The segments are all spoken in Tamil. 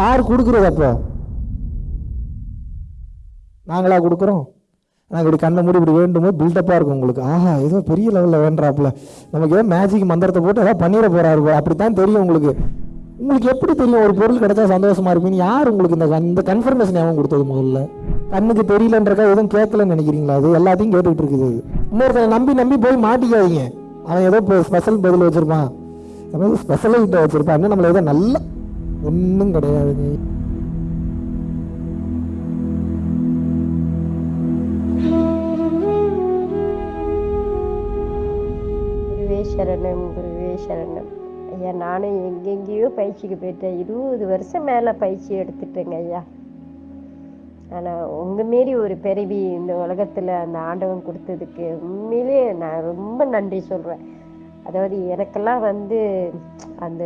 யார் கொடுக்குறது அப்போ? நாங்களா கொடுக்குறோம். நாங்கள் இப்படி கண்ணை மூடி இப்படி வேண்டுமோ பில்டப்பாக இருக்கும் உங்களுக்கு. ஆஹா ஏதோ பெரிய லெவலில் வேண்டாப்புல. நமக்கு ஏதோ மேஜிக் மந்திரத்தை போட்டு ஏதாவது பண்ணிட போகிறாரு அப்படி அப்படித்தான் தெரியும் உங்களுக்கு. உங்களுக்கு எப்படி தெரியும்? ஒரு பொருள் கிடைச்சா சந்தோஷமா இருப்பீங்க யார் உங்களுக்கு இந்த இந்த கன்ஃபர்மேஷன் எவன் கொடுத்தது முதல்ல? கண்ணுக்கு தெரியலன்றக்கா எதுவும் கேட்கலன்னு நினைக்கிறீங்களா? அது எல்லாத்தையும் கேட்டுக்கிட்டு இருக்குது இன்னொருத்தனை நம்பி நம்பி போய் மாட்டிக்காதீங்க. அவன் ஏதோ ஸ்பெஷல் பதில் வச்சிருப்பான். அவன் ஸ்பெஷல் கிட்ட வச்சிருப்பான். இன்னும் நம்மள ஏதோ நல்ல ஒன்றும் கிடையாதுங்க குருவே சரணம் குருவே சரணம் ஐயா நானும் எங்கெங்கேயோ பயிற்சிக்கு போயிட்டேன் இருபது வருஷம் மேலே பயிற்சி எடுத்துட்டேங்க ஐயா ஆனால் உங்கள் மாரி ஒரு பிறவி இந்த உலகத்தில் அந்த ஆண்டவன் கொடுத்ததுக்கு உண்மையிலே நான் ரொம்ப நன்றி சொல்கிறேன் அதாவது எனக்கெல்லாம் வந்து அந்த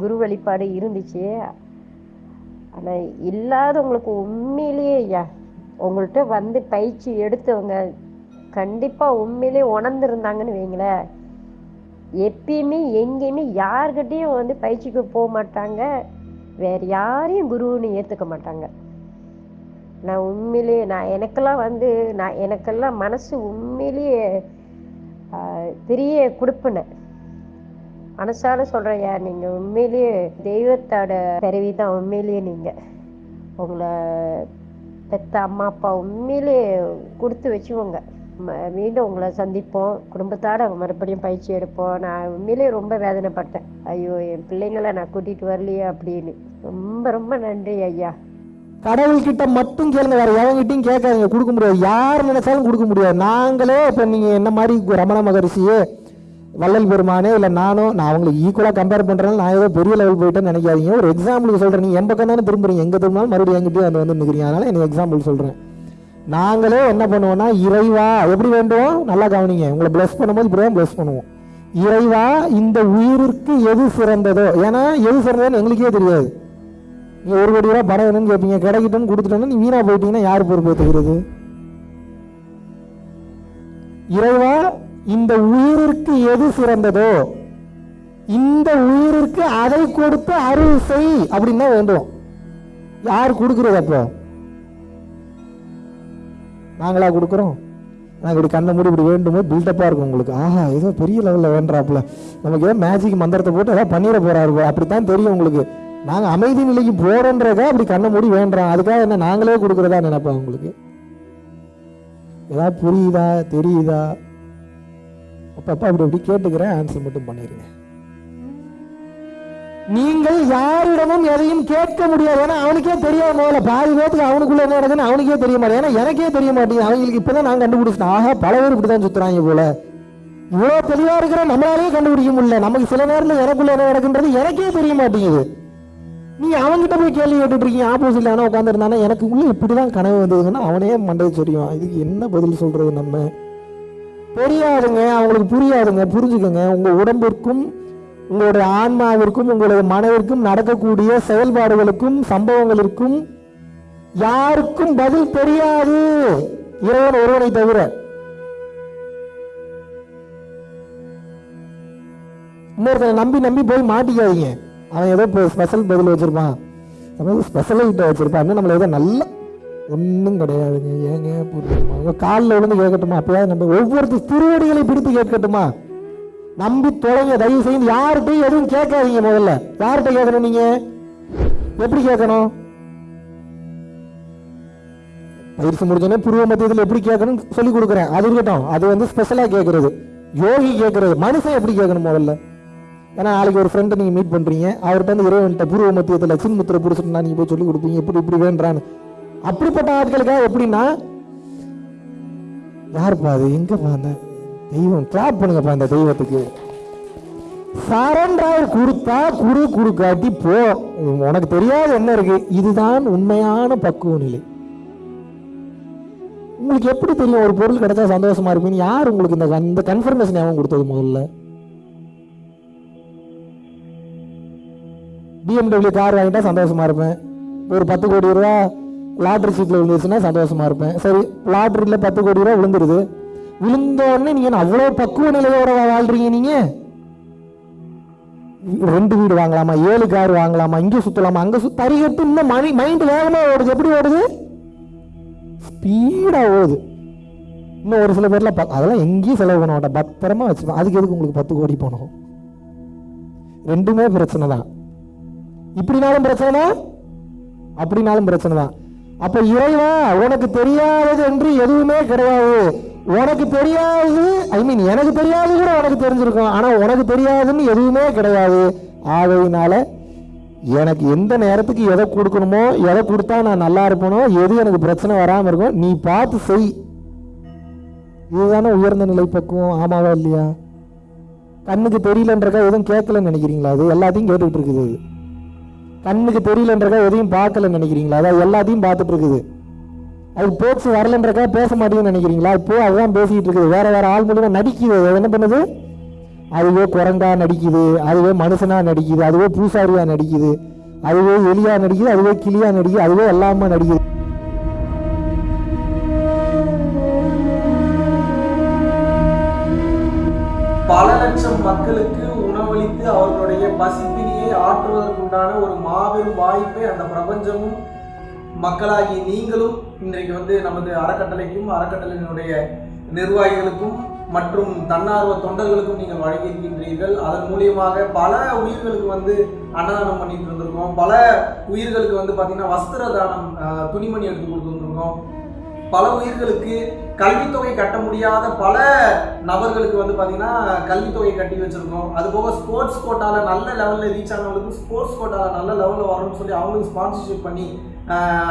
குரு வழிபாடு இருந்துச்சு. ஆனால் இல்லாதவங்களுக்கு உண்மையிலேயே ஐயா உங்கள்கிட்ட வந்து பயிற்சி எடுத்தவங்க கண்டிப்பாக உண்மையிலே உணர்ந்துருந்தாங்கன்னு வைங்களேன். எப்பயுமே எங்கேயுமே யார்கிட்டையும் வந்து பயிற்சிக்கு போக மாட்டாங்க. வேற யாரையும் குருன்னு ஏற்றுக்க மாட்டாங்க. நான் உண்மையிலேயே நான் எனக்கெல்லாம் வந்து நான் எனக்கெல்லாம் மனசு உண்மையிலேயே பெரிய கொடுப்பினேன். மனசால சொல்கிறேன்யா நீங்கள் உண்மையிலேயே தெய்வத்தோட பிறவி தான் உண்மையிலேயே நீங்கள் உங்களை பெத்த அம்மா அப்பா உண்மையிலேயே கொடுத்து வச்சுக்கோங்க. ம- மீண்டும் உங்களை சந்திப்போம். குடும்பத்தோட மறுபடியும் பயிற்சி எடுப்போம். நான் உண்மையிலேயே ரொம்ப வேதனைப்பட்டேன். ஐயோ என் பிள்ளைங்களை நான் கூட்டிகிட்டு வரலையே அப்படின்னு. ரொம்ப ரொம்ப நன்றி ஐயா. கடவுள்கிட்ட மட்டும் கேளுங்க வேற எவங்கிட்டையும் கேட்காதீங்க. கொடுக்க முடியாது. யார் நினைச்சாலும் கொடுக்க முடியாது. நாங்களே இப்போ நீங்கள் என்ன மாதிரி ரமண மகரிஷியே வள்ளல் பெருமானே இல்லை நானோ நான் அவங்களுக்கு ஈக்குவலாக கம்பேர் பண்ணுறேன் நான் ஏதோ பெரிய லெவல் போயிட்டேன்னு நினைக்காதீங்க. ஒரு எக்ஸாம்பிளுக்கு சொல்கிறேன் நீங்கள் என் பக்கம் தானே திரும்புறீங்க. எங்கே திரும்பினாலும் மறுபடியும் எங்கிட்டே வந்து வந்து நிற்கிறீங்க அதனால் எனக்கு எக்ஸாம்பிள் சொல்கிறேன் நாங்களே என்ன பண்ணுவோம்னா இறைவா எப்படி வேண்டுவோம்? நல்லா கவனிங்க. உங்களை ப்ளஸ் பண்ணும்போது இப்படி தான் ப்ளஸ் பண்ணுவோம். இறைவா இந்த உயிருக்கு எது சிறந்ததோ? ஏன்னா எது சிறந்ததுன்னு எங்களுக்கே தெரியாது. நீ ஒரு கோடி ரூபா பணம் வேணும்னு கேட்பீங்க. கிடைக்கட்டும்னு கொடுத்துட்டோன்னா நீ வீணாக போயிட்டீங்கன்னா யார் பொறுப்பு ஏற்றுக்கிறது இறைவா இந்த உயிருக்கு எது சிறந்ததோ இந்த உயிருக்கு அதை கொடுத்து அருள் செய் அப்படின்னு தான் வேண்டும். யார் கொடுக்கிறது அப்போ? நாங்களா கொடுக்குறோம். நாங்கள் இப்படி கண்ணை மூடி இப்படி வேண்டுமோ பில்டப்பாக இருக்கும் உங்களுக்கு. ஆஹா ஏதோ பெரிய லெவலில் வேண்டாப்புல. நமக்கு ஏதோ மேஜிக் மந்திரத்தை போட்டு ஏதாவது பண்ணிட போகிறாரு அப்படி அப்படித்தான் தெரியும் உங்களுக்கு. நாங்கள் அமைதி நிலைக்கு போகிறோன்றதா அப்படி கண்ணை மூடி வேண்டுறோம் அதுக்காக என்ன நாங்களே கொடுக்குறதா நினைப்போம் உங்களுக்கு? ஏதாவது புரியுதா தெரியுதா? அப்பப்போ அப்படி அப்படி கேட்டுக்கிறேன் ஆன்சர் மட்டும் பண்ணிடுங்க நீங்கள் யாரிடமும் எதையும் கேட்க முடியாது. ஏன்னா அவனுக்கே தெரியாம போல பாதி பேத்துக்கு அவனுக்குள்ள என்ன நடக்குதுன்னு அவனுக்கே தெரிய மாட்டேன் ஏன்னா எனக்கே தெரிய மாட்டேங்குது. அவங்களுக்கு இப்பதான் நான் கண்டுபிடிச்சிட்டேன். ஆக பல பேர் இப்படிதான் சுத்துறாங்க போல. இவ்வளோ தெளிவா இருக்கிற நம்மளாலே கண்டுபிடிக்க முடியல. நமக்கு சில நேரத்தில் எனக்குள்ள என்ன நடக்குன்றது எனக்கே தெரிய மாட்டேங்குது. நீ அவன்கிட்ட போய் கேள்வி கேட்டுட்டு இருக்கீங்க. ஆப்போசிட்ல ஆனால் உட்காந்துருந்தானா எனக்கு உள்ள இப்படிதான் கனவு வந்ததுன்னா அவனே மண்டை சொல்லியும் இதுக்கு என்ன பதில் சொல்றது நம்ம? தெரியாதுங்க அவங்களுக்கு புரியாதுங்க. புரிஞ்சுக்கோங்க. உங்கள் உடம்பிற்கும் உங்களுடைய ஆன்மாவிற்கும் உங்களுடைய மனதிற்கும் நடக்கக்கூடிய செயல்பாடுகளுக்கும் சம்பவங்களுக்கும் யாருக்கும் பதில் தெரியாது. இறைவன் ஒருவனை தவிர. இன்னொருத்தனை நம்பி நம்பி போய் மாட்டிக்காதீங்க. அவன் ஏதோ ஸ்பெஷல் பதில் வச்சிருப்பான். ஸ்பெஷல் கிட்ட வச்சிருப்பான். நம்மள ஏதோ நல்ல ஒன்றும் கிடையாதுங்க. ஏங்க புரியுமா காலில் விழுந்து கேட்கட்டுமா? அப்பயாவது நம்ம ஒவ்வொருத்தர் திருவடிகளை பிடித்து கேட்கட்டுமா? நம்பி தொலைங்க தயவு செய்து யார்கிட்டையும் எதுவும் கேட்காதீங்க முதல்ல. யார்கிட்ட கேட்கணும் நீங்க? எப்படி கேட்கணும்? பயிற்சி முடிஞ்சோடனே புருவ மத்தியத்தில் எப்படி கேட்கணும் சொல்லி கொடுக்குறேன். அது இருக்கட்டும். அது வந்து ஸ்பெஷலாக கேட்கறது. யோகி கேட்கறது. மனுஷன் எப்படி கேட்கணும் முதல்ல? ஏன்னா நாளைக்கு ஒரு ஃப்ரெண்டை நீங்கள் மீட் பண்ணுறீங்க அவர்கிட்ட வந்து இறைவன்கிட்ட பூர்வ மத்தியத்தில் சின்முத்திரை நான் நீங்கள் போய் சொல்லி கொடுப்பீங்க. இப்படி இப்படி வேண்டான்னு. அப்படிப்பட்ட ஆட்களுக்காக எப்படின்னா? யாருப்பா அது? எங்கப்பா அந்த தெய்வம்? கிளாப் பண்ணுங்கப்பா அந்த தெய்வத்துக்கு. சரண்டர் கொடுத்தா குரு குறுக்காட்டி போ. உனக்கு தெரியாத என்ன இருக்கு? இதுதான் உண்மையான பக்குவ நிலை. உங்களுக்கு எப்படி தெரியும்? ஒரு பொருள் கிடைச்சா சந்தோஷமா இருப்பீங்க யார் உங்களுக்கு இந்த இந்த கன்ஃபர்மேஷன் எவன் கொடுத்தது முதல்ல? பிஎம்டபிள்யூ கார் வாங்கிட்டா சந்தோஷமா இருப்பேன். ஒரு பத்து கோடி ரூபா லாட்ரி சீட்டில் விழுந்துச்சுன்னா சந்தோஷமாக இருப்பேன். சரி லாட்ரியில் பத்து கோடி ரூபா விழுந்துருது. விழுந்தோடனே நீங்கள் என்ன அவ்வளோ பக்குவ நிலையோட வாழ்கிறீங்க வாழ்றீங்க ரெண்டு வீடு வாங்கலாமா? ஏழு கார் வாங்கலாமா? இங்கே சுற்றலாமா அங்கே சுத்த தறிகட்டு இன்னும் மணி மைண்டு வேகமாக ஓடுது. எப்படி ஓடுது? ஸ்பீடாக ஓடுது. இன்னும் ஒரு சில பேர்லாம் ப- அதெல்லாம் எங்கேயும் செலவு பண்ண மாட்டேன். பத்திரமா வச்சுப்பேன். அதுக்கு எதுக்கு உங்களுக்கு பத்து கோடி போனோம் ரெண்டுமே பிரச்சனை தான். இப்படினாலும் பிரச்சனை தான். அப்படினாலும் பிரச்சனை தான். அப்ப இறைவா உனக்கு தெரியாதது என்று எதுவுமே கிடையாது. உனக்கு தெரியாது ஐ மீன் எனக்கு தெரியாது கூட உனக்கு தெரிஞ்சிருக்கும். ஆனா உனக்கு தெரியாதுன்னு எதுவுமே கிடையாது. ஆகையினால எனக்கு எந்த நேரத்துக்கு எதை கொடுக்கணுமோ எதை கொடுத்தா நான் நல்லா இருப்பனோ எது எனக்கு பிரச்சனை வராமல் இருக்கும் நீ பார்த்து செய். இதுதானே உயர்ந்த நிலை பக்குவம் ஆமாவா இல்லையா? கண்ணுக்கு தெரியலன்றக்கா எதுவும் கேட்கலன்னு நினைக்கிறீங்களா? அது எல்லாத்தையும் கேட்டுக்கிட்டு இருக்குது. கண்ணுக்கு தெரியலன்றக்கா எதையும் பார்க்கலன்னு நினைக்கிறீங்களா? அதான் எல்லாத்தையும் பார்த்துட்டு இருக்குது. அது போக்ஸ் வரலன்றக்கா பேச மாட்டேங்குன்னு நினைக்கிறீங்களா? இப்போ அதுதான் பேசிக்கிட்டு இருக்குது. வேற வேற ஆள் மூலிமா நடிக்குது. அது என்ன பண்ணுது? அதுவே குரங்கா நடிக்குது. அதுவே மனுஷனா நடிக்குது. அதுவே பூசாரியா நடிக்குது. அதுவே எலியா நடிக்குது. அதுவே கிளியா நடிக்குது. அதுவே எல்லாமே நடிக்குது. பல லட்சம் மக்களுக்கு உணவளித்து அவர்களுடைய பசிப்பினியை ஆற்றுவதற்குண்டான ஒரு மாபெரும் வாய்ப்பை அந்த பிரபஞ்சமும் மக்களாகி நீங்களும் இன்றைக்கு வந்து நமது அறக்கட்டளைக்கும் அறக்கட்டளையினுடைய நிர்வாகிகளுக்கும் மற்றும் தன்னார்வ தொண்டர்களுக்கும் நீங்கள் வழங்கியிருக்கின்றீர்கள். அதன் மூலியமாக பல உயிர்களுக்கு வந்து அன்னதானம் பண்ணிட்டு இருந்திருக்கோம் பல உயிர்களுக்கு வந்து பார்த்தீங்கன்னா வஸ்திர தானம் துணிமணி எடுத்து கொடுத்துருந்துருக்கோம் பல உயிர்களுக்கு கல்வித்தொகை கட்ட முடியாத பல நபர்களுக்கு வந்து பார்த்தீங்கன்னா கல்வித்தொகை கட்டி வச்சுருக்கோம். அது போக ஸ்போர்ட்ஸ் கோட்டாவில் நல்ல லெவலில் ரீச் ஆனவங்களுக்கு ஸ்போர்ட்ஸ் கோட்டாவில் நல்ல லெவலில் வரணும்னு சொல்லி அவங்களுக்கு ஸ்பான்சர்ஷிப் பண்ணி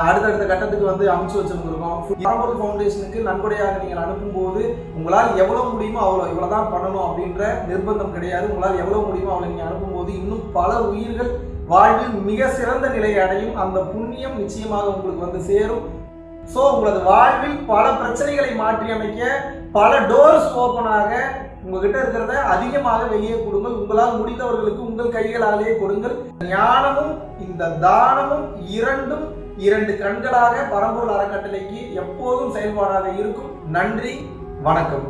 அடுத்தடுத்த கட்டத்துக்கு வந்து அமைச்சு வச்சிருந்திருக்கோம். பரம்பொருள் ஃபவுண்டேஷனுக்கு நன்கொடையாக நீங்கள் அனுப்பும்போது உங்களால் எவ்வளோ முடியுமோ அவ்வளோ இவ்வளோ தான் பண்ணணும் அப்படின்ற நிர்பந்தம் கிடையாது. உங்களால் எவ்வளோ முடியுமோ அவ்வளோ நீங்கள் அனுப்பும்போது இன்னும் பல உயிர்கள் வாழ்வில் மிக சிறந்த நிலையை அடையும். அந்த புண்ணியம் நிச்சயமாக உங்களுக்கு வந்து சேரும். ஸோ உங்களது வாழ்வில் பல பிரச்சனைகளை மாற்றி அமைக்க பல டோர்ஸ் ஓப்பனாக உங்ககிட்ட இருக்கிறத அதிகமாக வெளியே கொடுங்கள். உங்களால் முடிந்தவர்களுக்கு உங்கள் கைகளாலேயே கொடுங்கள். ஞானமும் இந்த தானமும் இரண்டும் இரண்டு கண்களாக பரம்பூர் அறக்கட்டளைக்கு எப்போதும் செயல்பாடாக இருக்கும். நன்றி வணக்கம்.